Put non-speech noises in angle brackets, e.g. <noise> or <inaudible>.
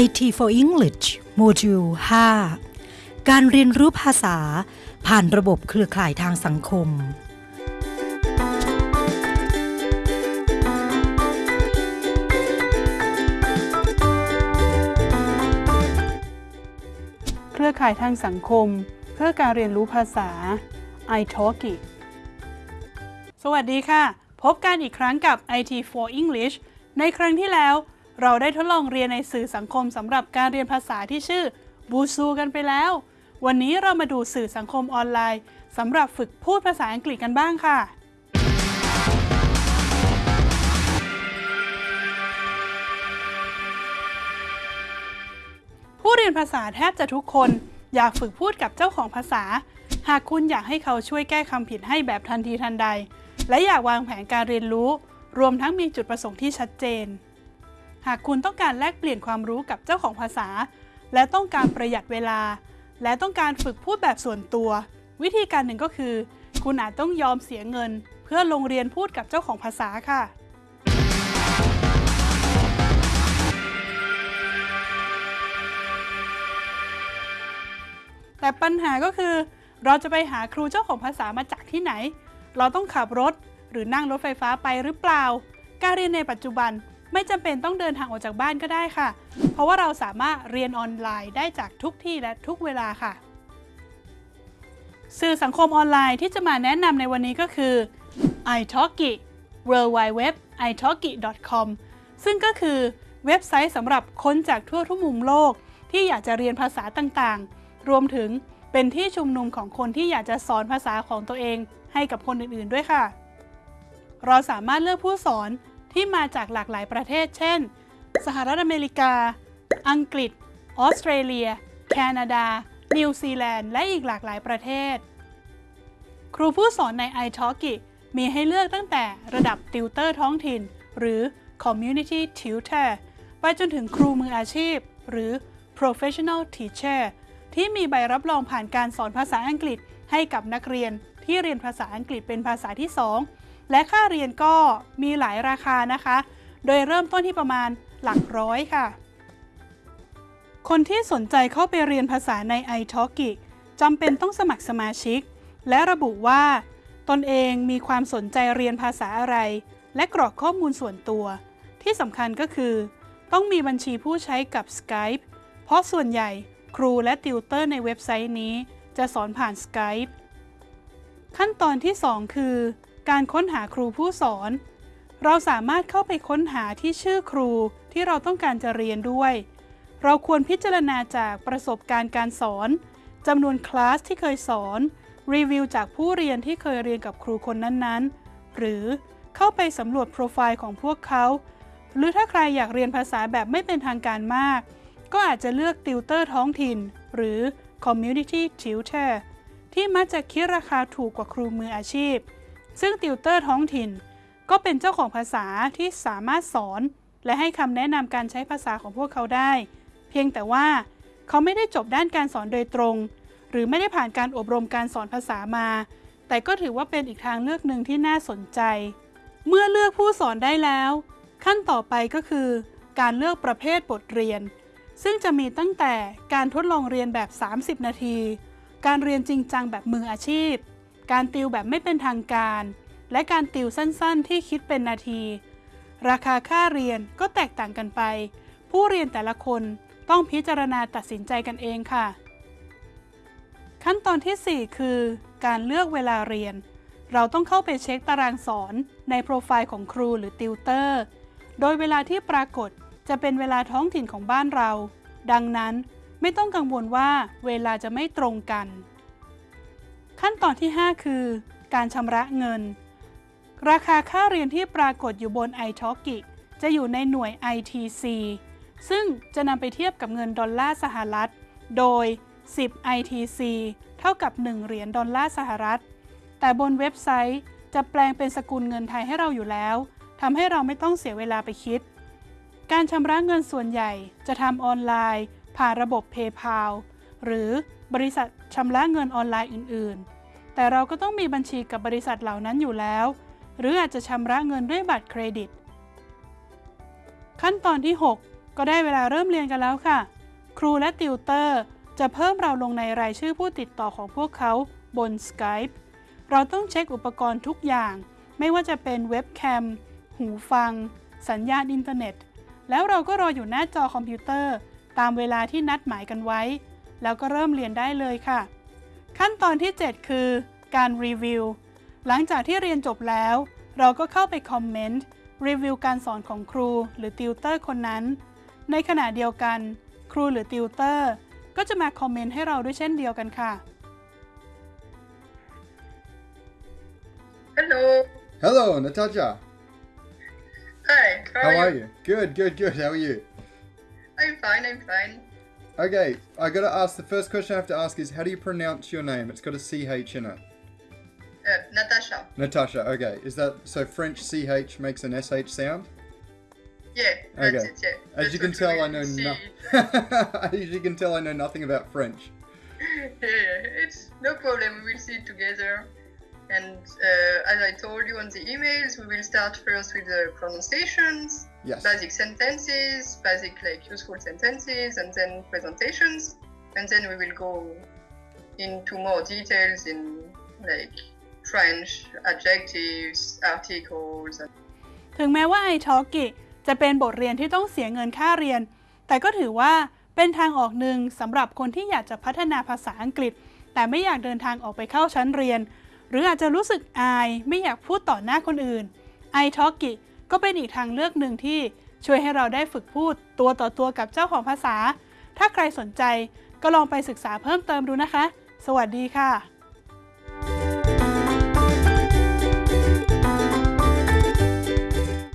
IT for English โมดูล 5 การเรียนรู้ภาษาผ่านระบบเครือข่ายทางสังคม เครือข่ายทางสังคม เพื่อการเรียนรู้ภาษา iTalki สวัสดีค่ะ พบกันอีกครั้งกับ IT for English ในครั้งที่แล้ว เราได้ทดลองเรียนในสื่อสังคมสำหรับการเรียนภาษาที่ชื่อบูซูกันไปแล้ว วันนี้เรามาดูสื่อสังคมออนไลน์สำหรับฝึกพูดภาษาอังกฤษกันบ้างค่ะ ผู้เรียนภาษาแทบจะทุกคน อยากฝึกพูดกับเจ้าของภาษา หากคุณอยากให้เขาช่วยแก้คำผิดให้แบบทันทีทันใด และอยากวางแผนการเรียนรู้ รวมทั้งมีจุดประสงค์ที่ชัดเจน หากคุณต้องการแลกเปลี่ยนความรู้กับเจ้าของภาษา และต้องการประหยัดเวลา และต้องการฝึกพูดแบบส่วนตัว วิธีการหนึ่งก็คือ คุณอาจต้องยอมเสียเงิน เพื่อลงเรียนพูดกับเจ้าของภาษาค่ะ แต่ปัญหาก็คือ เราจะไปหาครูเจ้าของภาษามาจากที่ไหน เราต้องขับรถหรือนั่งรถไฟฟ้าไปหรือเปล่า การเรียนในปัจจุบัน ไม่จำเป็นต้องเดินทางออกจากบ้านก็ได้ค่ะ เพราะว่าเราสามารถเรียนออนไลน์ได้จากทุกที่และทุกเวลาค่ะ สื่อสังคมออนไลน์ที่จะมาแนะนำในวันนี้ก็คือ italki World Wide Web italki com ซึ่งก็คือเว็บไซต์สำหรับคนจากทั่วทุกมุมโลก ที่อยากจะเรียนภาษาต่างๆ รวมถึงเป็นที่ชุมนุมของคนที่อยากจะสอนภาษาของตัวเองให้กับคนอื่นๆด้วยค่ะ เราสามารถเลือกผู้สอน ที่มาจากหลากหลายประเทศ เช่น สหรัฐอเมริกา อังกฤษ ออสเตรเลีย แคนาดา นิวซีแลนด์ และอีกหลากหลายประเทศ ครูผู้สอนใน iTalki มีให้เลือกตั้งแต่ระดับติวเตอร์ท้องถิ่น หรือ Community Tutor ไปจนถึงครูมืออาชีพ หรือ Professional Teacher ที่มีใบรับรองผ่านการสอนภาษาอังกฤษให้กับนักเรียนที่เรียนภาษาอังกฤษเป็นภาษาที่ 2 และค่าเรียนก็มีหลายราคานะคะ โดยเริ่มต้นที่ประมาณหลักร้อยค่ะ คนที่สนใจเข้าไปเรียนภาษาใน iTalki จำเป็นต้องสมัครสมาชิก และระบุว่า ตนเองมีความสนใจเรียนภาษาอะไร และกรอกข้อมูลส่วนตัว ที่สำคัญก็คือ ต้องมีบัญชีผู้ใช้กับ Skype เพราะส่วนใหญ่ครูและติวเตอร์ในเว็บไซต์นี้ จะสอนผ่าน Skype ขั้นตอนที่ 2 คือ การค้นหาครูผู้สอน เราสามารถเข้าไปค้นหาที่ชื่อครูที่เราต้องการจะเรียนด้วย เราควรพิจารณาจากประสบการณ์การสอนจำนวนคลาสที่เคยสอน รีวิวจากผู้เรียนที่เคยเรียนกับครูคนนั้นๆ หรือเข้าไปสำรวจโปรไฟล์ของพวกเขา หรือถ้าใครอยากเรียนภาษาแบบไม่เป็นทางการมาก ก็อาจจะเลือกติวเตอร์ท้องถิ่น หรือ Community Tutor ที่มักจะคิดราคาถูกกว่าครูมืออาชีพ ซึ่งติวเตอร์ท้องถิ่น ก็เป็นเจ้าของภาษาที่สามารถสอน และให้คำแนะนำการใช้ภาษาของพวกเขาได้ เพียงแต่ว่าเขาไม่ได้จบด้านการสอนโดยตรง หรือไม่ได้ผ่านการอบรมการสอนภาษามา แต่ก็ถือว่าเป็นอีกทางเลือกหนึ่งที่น่าสนใจ เมื่อเลือกผู้สอนได้แล้ว ขั้นต่อไปก็คือ การเลือกประเภทบทเรียน ซึ่งจะมีตั้งแต่การทดลองเรียนแบบ 30 นาที การเรียนจริงจังแบบมืออาชีพ การติวแบบไม่เป็นทางการ และการติวสั้นๆ ที่คิดเป็นนาที ราคาค่าเรียนก็แตกต่างกันไป ผู้เรียนแต่ละคนต้องพิจารณาตัดสินใจกันเองค่ะ ขั้นตอนที่ 4 คือ การเลือกเวลาเรียน เราต้องเข้าไปเช็คตารางสอนในโปรไฟล์ของครูหรือติวเตอร์ โดยเวลาที่ปรากฏจะเป็นเวลาท้องถิ่นของบ้านเรา ดังนั้นไม่ต้องกังวลว่าเวลาจะไม่ตรงกัน ขั้นตอนที่ 5 คือ การชำระเงิน ราคาค่าเรียนที่ปรากฏอยู่บน iTalki จะอยู่ในหน่วย ITC ซึ่งจะนำไปเทียบกับเงินดอลลาร์สหรัฐ โดย 10 ITC เท่ากับ 1 เหรียญดอลลาร์สหรัฐ แต่บนเว็บไซต์จะแปลงเป็นสกุลเงินไทยให้เราอยู่แล้ว ทำให้เราไม่ต้องเสียเวลาไปคิด การชำระเงินส่วนใหญ่จะทำออนไลน์ ผ่านระบบ PayPal หรือบริษัทชำระเงินออนไลน์อื่น ๆ แต่เราก็ต้องมีบัญชีกับบริษัทเหล่านั้นอยู่แล้ว หรืออาจจะชำระเงินด้วยบัตรเครดิต ขั้นตอนที่ 6 ก็ได้เวลาเริ่มเรียนกันแล้วค่ะ ครูและติวเตอร์จะเพิ่มเราลงในรายชื่อผู้ติดต่อของพวกเขาบน Skype เราต้องเช็คอุปกรณ์ทุกอย่าง ไม่ว่าจะเป็นเว็บแคม หูฟัง สัญญาณอินเทอร์เน็ต แล้วเราก็รออยู่หน้าจอคอมพิวเตอร์ ตามเวลาที่นัดหมายกันไว้ แล้วก็เริ่มเรียนได้เลยค่ะ ขั้นตอนที่ 7 คือ การรีวิว หลังจากที่เรียนจบแล้ว เราก็เข้าไปคอมเมนต์รีวิวการสอนของครูหรือติวเตอร์คนนั้น ในขณะเดียวกัน ครูหรือติวเตอร์ก็จะมาคอมเมนต์ให้เราด้วยเช่นเดียวกันค่ะ Hello. Hello, Natasha. Hi. How, How are you? Good, good, good. How are you? I'm fine. I'm fine. Okay, I gotta ask. The first question I have to ask is how do you pronounce your name? It's got a CH in it. Uh, Natasha. Natasha. Okay, is that so? French CH makes an SH sound. Yeah. That's Okay. it. Yeah. As That's you can tell, I know see. no. <laughs> As you can tell, I know nothing about French. yeah, <laughs> yeah, it's no problem. We will see it together. And uh, as I told you on the emails, we will start first with the pronunciations, Yes. basic sentences, basic like useful sentences, and then presentations. And then we will go into more details in like French adjectives, articles, and ถึงแม้ว่า iTalki จะเป็นบทเรียนที่ต้องเสียเงินค่าเรียน แต่ก็ถือว่าเป็นทางออกหนึ่งสำหรับคนที่อยากจะพัฒนาภาษาอังกฤษ แต่ไม่อยากเดินทางออกไปเข้าชั้นเรียน หรืออาจจะรู้สึกอายไม่อยากพูดต่อหน้าคนอื่น iTalki ก็เป็นอีกทางเลือกหนึ่งที่ช่วยให้เราได้ฝึกพูดตัวต่อตัวกับเจ้าของภาษา ถ้าใครสนใจก็ลองไปศึกษาเพิ่มเติมดูนะคะ สวัสดีค่ะ